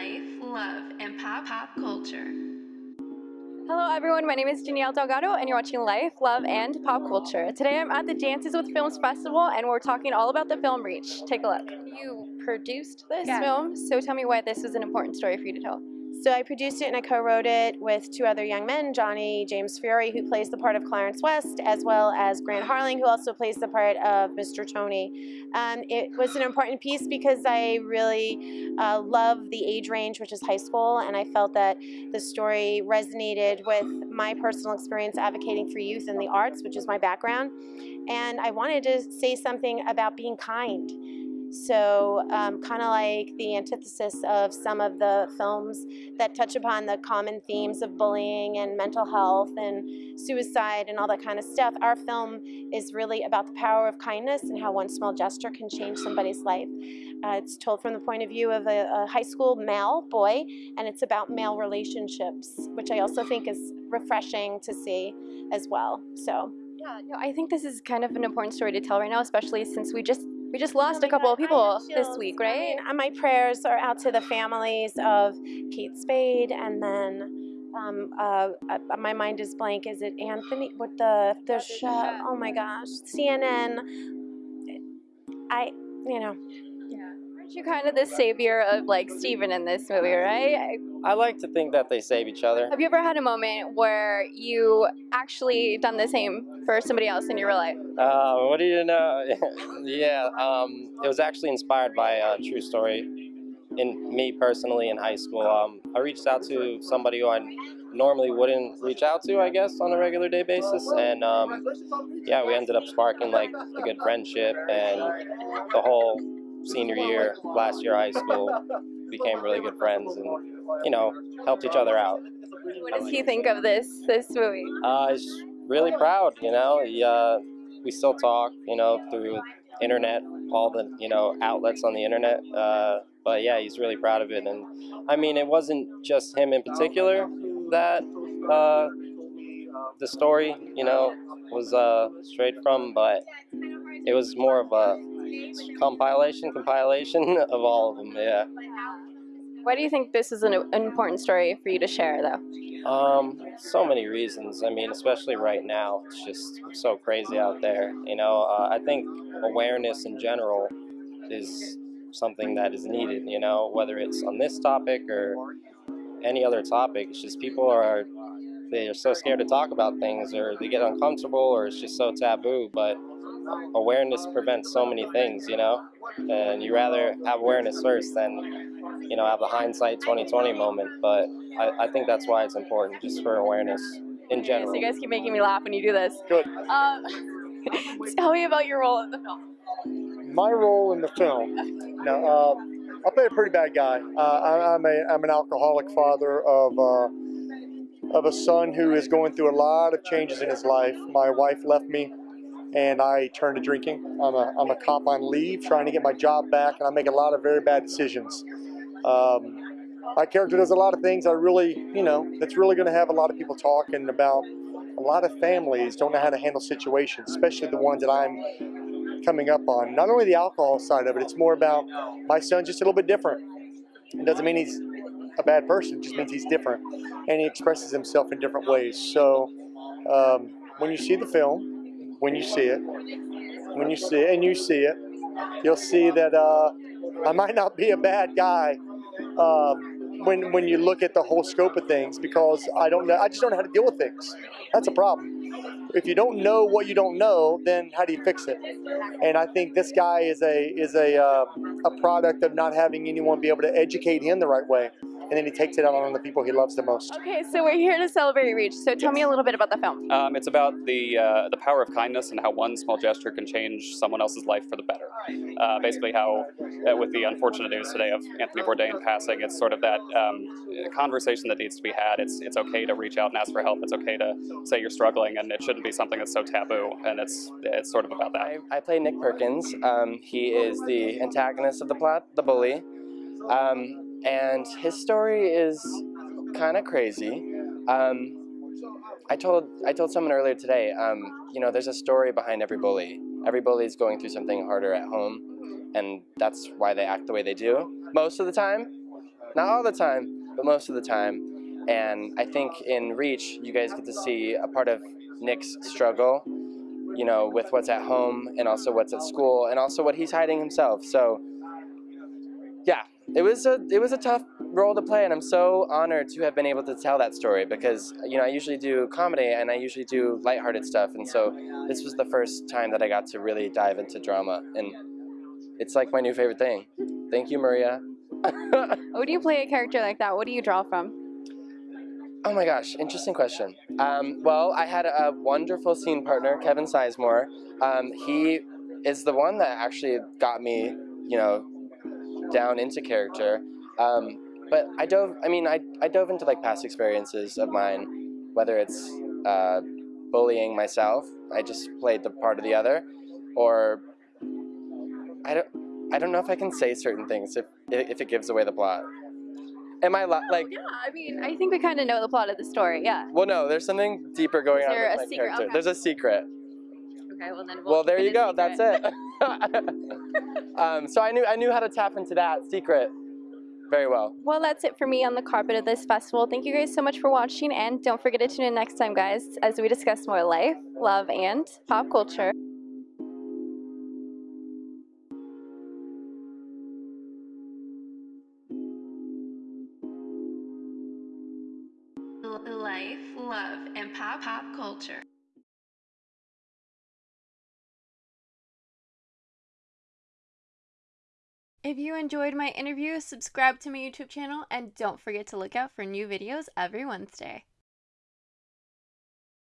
life, love, and pop pop culture. Hello everyone, my name is Danielle Delgado and you're watching Life, Love, and Pop Culture. Today I'm at the Dances with Films Festival and we're talking all about the film Reach. Take a look. You produced this Yeah. film, so tell me why this was an important story for you to tell. So I produced it and I co-wrote it with two other young men, Johnny James Fiore, who plays the part of Clarence West, as well as Grant Harling, who also plays the part of Mr. Tony. Um, it was an important piece because I really uh, love the age range, which is high school, and I felt that the story resonated with my personal experience advocating for youth in the arts, which is my background. And I wanted to say something about being kind. So, um, kind of like the antithesis of some of the films that touch upon the common themes of bullying and mental health and suicide and all that kind of stuff. Our film is really about the power of kindness and how one small gesture can change somebody's life. Uh, it's told from the point of view of a, a high school male boy, and it's about male relationships, which I also think is refreshing to see as well. So. Yeah, no, I think this is kind of an important story to tell right now, especially since we just we just lost a couple of people this week, right? I mean, my prayers are out to the families of Kate Spade and then um, uh, uh, my mind is blank. Is it Anthony? What the the show? Oh my gosh, CNN. I you know Aren't you kind of the savior of like Steven in this movie, right? I- like to think that they save each other. Have you ever had a moment where you actually done the same for somebody else in your real life? Uh, what do you know? yeah, um, it was actually inspired by a true story. In me personally, in high school, um, I reached out to somebody who I normally wouldn't reach out to, I guess, on a regular day basis, and um, yeah, we ended up sparking like a good friendship, and the whole senior year, last year of high school, became really good friends, and you know, helped each other out. What does he think of this this movie? Uh, he's really proud, you know. He, uh, we still talk, you know, through internet, all the, you know, outlets on the internet. Uh, but yeah, he's really proud of it. And I mean, it wasn't just him in particular that uh, the story, you know, was uh, straight from, but it was more of a compilation, compilation of all of them, yeah. Why do you think this is an, an important story for you to share, though? Um, so many reasons. I mean, especially right now, it's just so crazy out there. You know, uh, I think awareness in general is something that is needed. You know, whether it's on this topic or any other topic, it's just people are they are so scared to talk about things, or they get uncomfortable, or it's just so taboo. But awareness prevents so many things. You know, and you rather have awareness first than you know have the hindsight 2020 moment. But I, I think that's why it's important, just for awareness in general So general. you guys keep making me laugh when you do this. Good. Um, tell me about your role in the film. My role in the film. Now, uh, I play a pretty bad guy. Uh, I, I'm a I'm an alcoholic father of uh, of a son who is going through a lot of changes in his life. My wife left me, and I turned to drinking. I'm a I'm a cop on leave, trying to get my job back, and I make a lot of very bad decisions. Um, my character does a lot of things I really, you know, that's really going to have a lot of people talking about. A lot of families don't know how to handle situations, especially the ones that I'm coming up on. Not only the alcohol side of it, it's more about my son's just a little bit different. It doesn't mean he's a bad person, it just means he's different. And he expresses himself in different ways. So um, when you see the film, when you see it, when you see it, and you see it, you'll see that uh, I might not be a bad guy um, when when you look at the whole scope of things because I don't know I just don't know how to deal with things. That's a problem. If you don't know what you don't know, then how do you fix it? And I think this guy is a is a uh, a product of not having anyone be able to educate him the right way, and then he takes it out on the people he loves the most. Okay, so we're here to celebrate Reach. So tell me a little bit about the film. Um, it's about the uh, the power of kindness and how one small gesture can change someone else's life for the better. Uh, basically, how uh, with the unfortunate news today of Anthony Bourdain passing, it's sort of that um, conversation that needs to be had. It's it's okay to reach out and ask for help. It's okay to say you're struggling, and it shouldn't be something that's so taboo. And it's it's sort of about that. I, I play Nick Perkins. Um, he is the antagonist of the plot, the bully. Um, and his story is kind of crazy. Um, I told I told someone earlier today, um, you know, there's a story behind every bully. Every bully is going through something harder at home, and that's why they act the way they do most of the time. not all the time, but most of the time. And I think in Reach, you guys get to see a part of Nick's struggle, you know, with what's at home and also what's at school and also what he's hiding himself. So, it was a it was a tough role to play, and I'm so honored to have been able to tell that story because you know I usually do comedy and I usually do lighthearted stuff, and so this was the first time that I got to really dive into drama, and it's like my new favorite thing. Thank you, Maria. What do you play a character like that? What do you draw from? Oh my gosh, interesting question. Um, well, I had a wonderful scene partner, Kevin Sizemore. Um, he is the one that actually got me, you know, down into character. Um, but I dove, I mean, I, I dove into like past experiences of mine, whether it's uh, bullying myself, I just played the part of the other, or I don't, I don't know if I can say certain things if, if it gives away the plot. Am I li- like, yeah, I mean, I think we kind of know the plot of the story. Yeah. well, no, there's something deeper going on with a my secret? character. Okay. There's a secret. Okay, well then. Well, there you go. That's it. um, so I knew I knew how to tap into that secret very well. Well, that's it for me on the carpet of this festival. Thank you guys so much for watching, and don't forget to tune in next time, guys, as we discuss more life, love, and pop culture. Life, love, and pop pop culture. If you enjoyed my interview, subscribe to my YouTube channel and don't forget to look out for new videos every Wednesday.